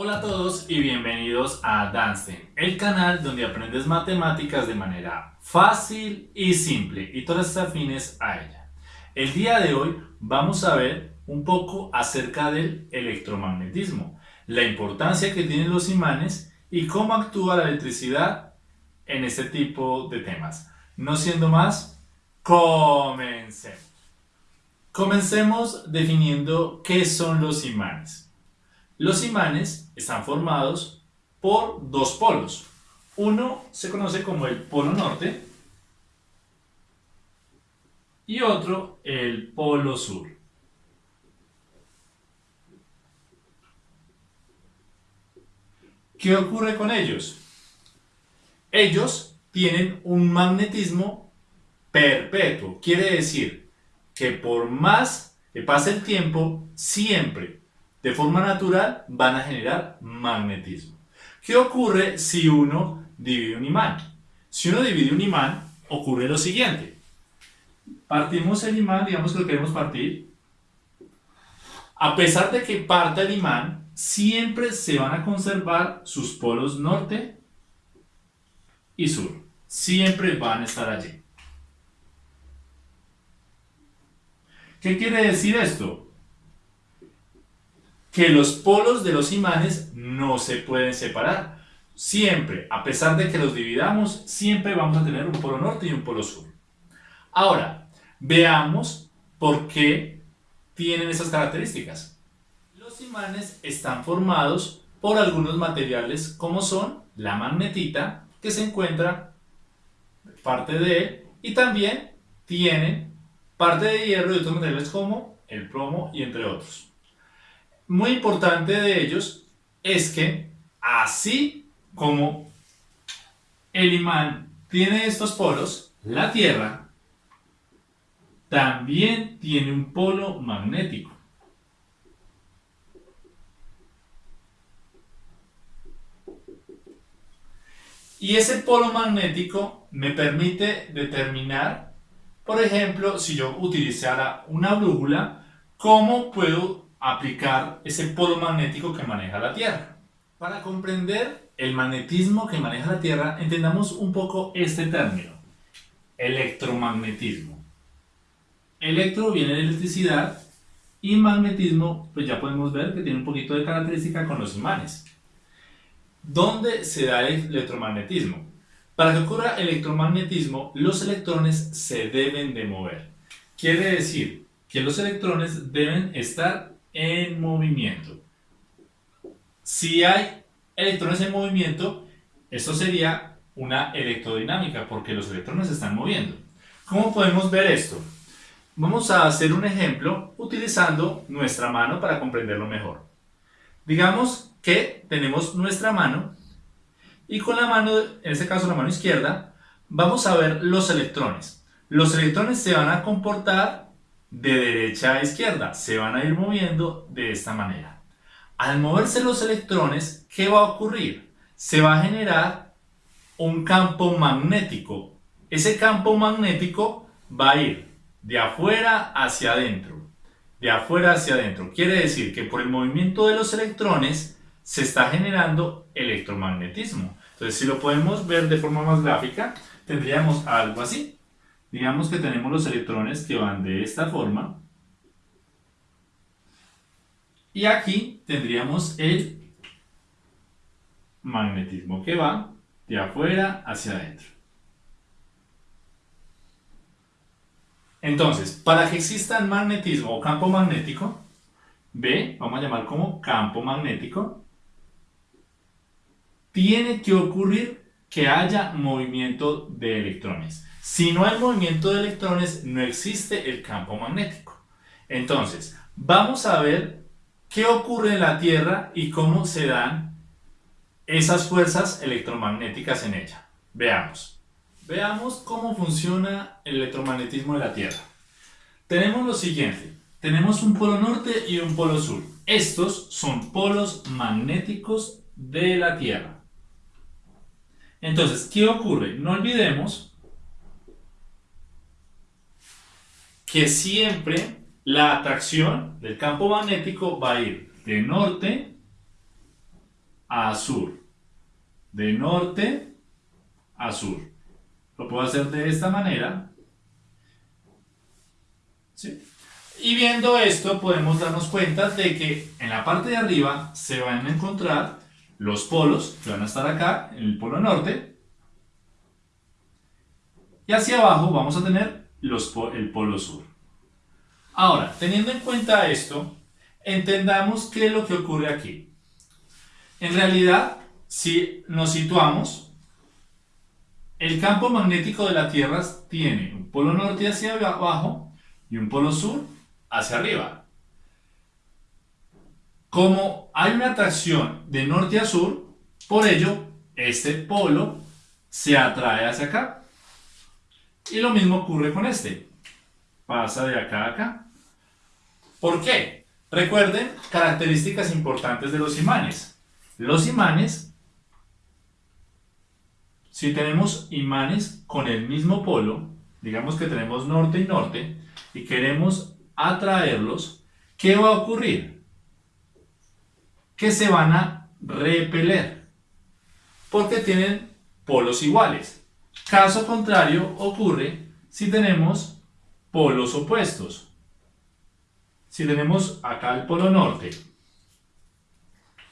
Hola a todos y bienvenidos a Danstein, el canal donde aprendes matemáticas de manera fácil y simple y todas afines a ella. El día de hoy vamos a ver un poco acerca del electromagnetismo, la importancia que tienen los imanes y cómo actúa la electricidad en este tipo de temas. No siendo más, comencemos. Comencemos definiendo qué son los imanes. Los imanes están formados por dos polos. Uno se conoce como el polo norte y otro el polo sur. ¿Qué ocurre con ellos? Ellos tienen un magnetismo perpetuo. Quiere decir que por más que pase el tiempo, siempre de forma natural van a generar magnetismo. ¿Qué ocurre si uno divide un imán? Si uno divide un imán, ocurre lo siguiente. Partimos el imán, digamos que lo queremos partir. A pesar de que parta el imán, siempre se van a conservar sus polos norte y sur. Siempre van a estar allí. ¿Qué quiere decir esto? Que los polos de los imanes no se pueden separar. Siempre, a pesar de que los dividamos, siempre vamos a tener un polo norte y un polo sur. Ahora, veamos por qué tienen esas características. Los imanes están formados por algunos materiales como son la magnetita, que se encuentra parte de él, y también tienen parte de hierro y otros materiales como el plomo y entre otros muy importante de ellos es que así como el imán tiene estos polos, la Tierra también tiene un polo magnético. Y ese polo magnético me permite determinar, por ejemplo, si yo utilizara una brújula, cómo puedo aplicar ese polo magnético que maneja la Tierra. Para comprender el magnetismo que maneja la Tierra, entendamos un poco este término, electromagnetismo. Electro viene de electricidad y magnetismo, pues ya podemos ver que tiene un poquito de característica con los imanes. ¿Dónde se da el electromagnetismo? Para que ocurra electromagnetismo, los electrones se deben de mover. Quiere decir que los electrones deben estar en movimiento. Si hay electrones en movimiento, esto sería una electrodinámica porque los electrones se están moviendo. ¿Cómo podemos ver esto? Vamos a hacer un ejemplo utilizando nuestra mano para comprenderlo mejor. Digamos que tenemos nuestra mano y con la mano, en este caso la mano izquierda, vamos a ver los electrones. Los electrones se van a comportar de derecha a izquierda. Se van a ir moviendo de esta manera. Al moverse los electrones, ¿qué va a ocurrir? Se va a generar un campo magnético. Ese campo magnético va a ir de afuera hacia adentro. De afuera hacia adentro. Quiere decir que por el movimiento de los electrones se está generando electromagnetismo. Entonces, si lo podemos ver de forma más gráfica, tendríamos algo así. Digamos que tenemos los electrones que van de esta forma. Y aquí tendríamos el magnetismo que va de afuera hacia adentro. Entonces, para que exista el magnetismo o campo magnético, B, vamos a llamar como campo magnético, tiene que ocurrir que haya movimiento de electrones. Si no hay movimiento de electrones, no existe el campo magnético. Entonces, vamos a ver qué ocurre en la Tierra y cómo se dan esas fuerzas electromagnéticas en ella. Veamos. Veamos cómo funciona el electromagnetismo de la Tierra. Tenemos lo siguiente. Tenemos un polo norte y un polo sur. Estos son polos magnéticos de la Tierra. Entonces, ¿qué ocurre? No olvidemos que siempre la atracción del campo magnético va a ir de norte a sur. De norte a sur. Lo puedo hacer de esta manera. Y viendo esto podemos darnos cuenta de que en la parte de arriba se van a encontrar los polos que van a estar acá en el polo norte y hacia abajo vamos a tener el polo sur. Ahora, teniendo en cuenta esto, entendamos qué es lo que ocurre aquí. En realidad, si nos situamos, el campo magnético de la Tierra tiene un polo norte hacia abajo y un polo sur hacia arriba. Como hay una atracción de norte a sur, por ello este polo se atrae hacia acá. Y lo mismo ocurre con este. Pasa de acá a acá. ¿Por qué? Recuerden características importantes de los imanes. Los imanes, si tenemos imanes con el mismo polo, digamos que tenemos norte y norte, y queremos atraerlos, ¿qué va a ocurrir? Que se van a repeler, porque tienen polos iguales. Caso contrario ocurre si tenemos polos opuestos. Si tenemos acá el polo norte,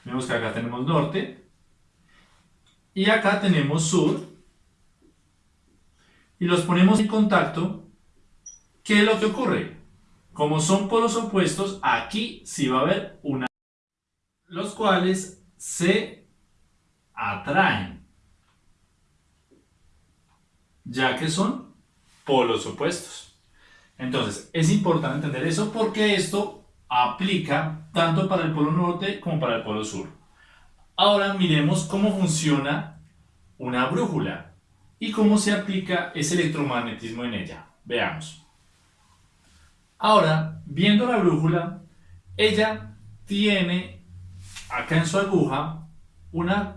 vemos que acá tenemos norte, y acá tenemos sur, y los ponemos en contacto, ¿qué es lo que ocurre? Como son polos opuestos, aquí sí va a haber una... Los cuales se atraen. Ya que son polos opuestos. Entonces, es importante entender eso porque esto aplica tanto para el polo norte como para el polo sur. Ahora miremos cómo funciona una brújula y cómo se aplica ese electromagnetismo en ella. Veamos. Ahora, viendo la brújula, ella tiene acá en su aguja una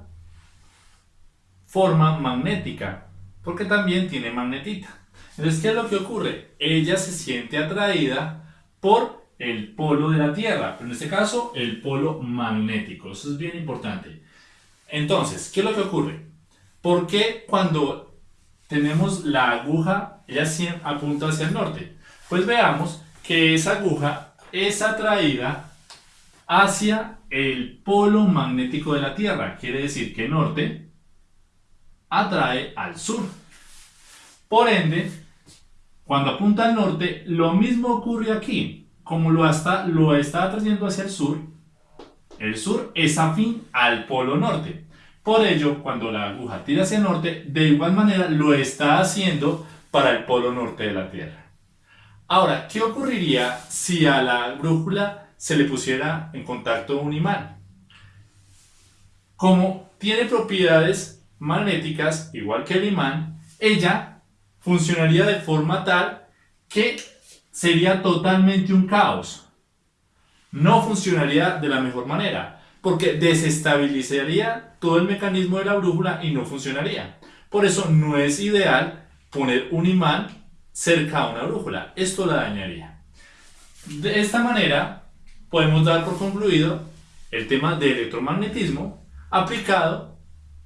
forma magnética, porque también tiene magnetita. Entonces, ¿qué es lo que ocurre? Ella se siente atraída por el polo de la Tierra, pero en este caso el polo magnético. Eso es bien importante. Entonces, ¿qué es lo que ocurre? ¿Por qué cuando tenemos la aguja, ella apunta hacia el norte? Pues veamos que esa aguja es atraída hacia el polo magnético de la Tierra. Quiere decir que norte atrae al sur. Por ende, cuando apunta al norte, lo mismo ocurre aquí. Como lo, está, lo está atrayendo hacia el sur, el sur es afín al polo norte. Por ello, cuando la aguja tira hacia el norte, de igual manera lo está haciendo para el polo norte de la Tierra. Ahora, ¿qué ocurriría si a la brújula se le pusiera en contacto un imán? Como tiene propiedades magnéticas, igual que el imán, ella funcionaría de forma tal que sería totalmente un caos. No funcionaría de la mejor manera, porque desestabilizaría todo el mecanismo de la brújula y no funcionaría. Por eso no es ideal poner un imán cerca a una brújula. Esto la dañaría. De esta manera podemos dar por concluido el tema de electromagnetismo aplicado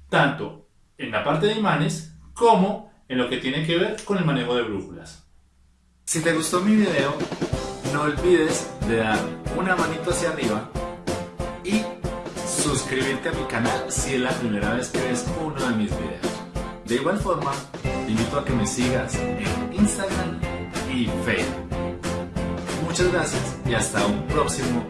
tanto en la parte de imanes como en lo que tiene que ver con el manejo de brújulas. Si te gustó mi video, no olvides de dar una manito hacia arriba y suscribirte a mi canal si es la primera vez que ves uno de mis videos. De igual forma, te invito a que me sigas en Instagram y Facebook. Muchas gracias y hasta un próximo